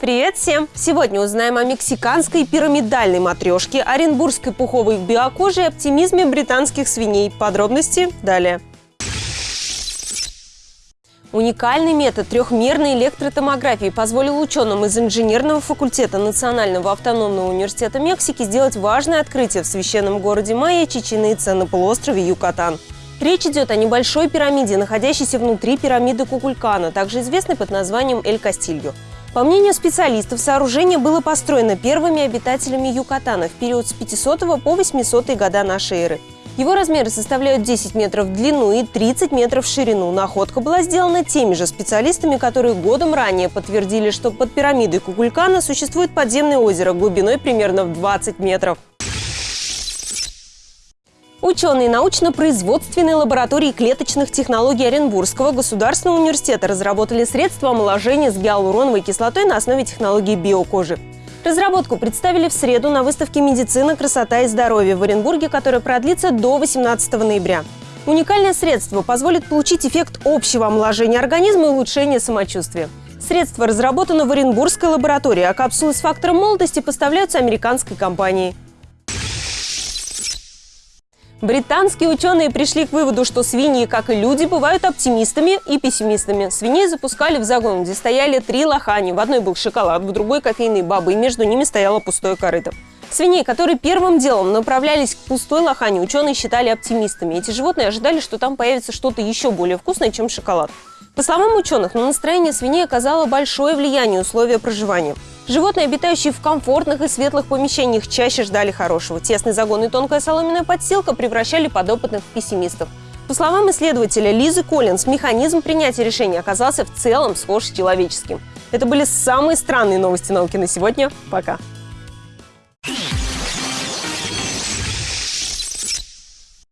Привет всем! Сегодня узнаем о мексиканской пирамидальной матрешке, оренбургской пуховой биокоже и оптимизме британских свиней. Подробности далее. Уникальный метод трехмерной электротомографии позволил ученым из инженерного факультета Национального автономного университета Мексики сделать важное открытие в священном городе Майя Чечен Ица на полуострове Юкатан. Речь идет о небольшой пирамиде, находящейся внутри пирамиды Кукулькана, также известной под названием Эль Кастильо. По мнению специалистов, сооружение было построено первыми обитателями Юкатана в период с 500 по 800 года нашей эры. Его размеры составляют 10 метров в длину и 30 метров в ширину. Находка была сделана теми же специалистами, которые годом ранее подтвердили, что под пирамидой Кукулькана существует подземное озеро глубиной примерно в 20 метров. Ученые научно-производственной лаборатории клеточных технологий Оренбургского государственного университета разработали средства омоложения с гиалуроновой кислотой на основе технологии биокожи. Разработку представили в среду на выставке «Медицина, красота и здоровье» в Оренбурге, которая продлится до 18 ноября. Уникальное средство позволит получить эффект общего омоложения организма и улучшения самочувствия. Средство разработано в Оренбургской лаборатории, а капсулы с фактором молодости поставляются американской компанией. Британские ученые пришли к выводу, что свиньи, как и люди, бывают оптимистами и пессимистами. Свиней запускали в загон, где стояли три лохани. В одной был шоколад, в другой кофейные бабы, и между ними стояло пустое корыто. Свиней, которые первым делом направлялись к пустой лохане, ученые считали оптимистами. Эти животные ожидали, что там появится что-то еще более вкусное, чем шоколад. По словам ученых, на настроение свиней оказало большое влияние условия проживания. Животные, обитающие в комфортных и светлых помещениях, чаще ждали хорошего. Тесный загон и тонкая соломенная подстилка превращали подопытных в пессимистов. По словам исследователя Лизы Коллинс, механизм принятия решений оказался в целом схож с человеческим. Это были самые странные новости науки на сегодня. Пока!